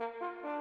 Música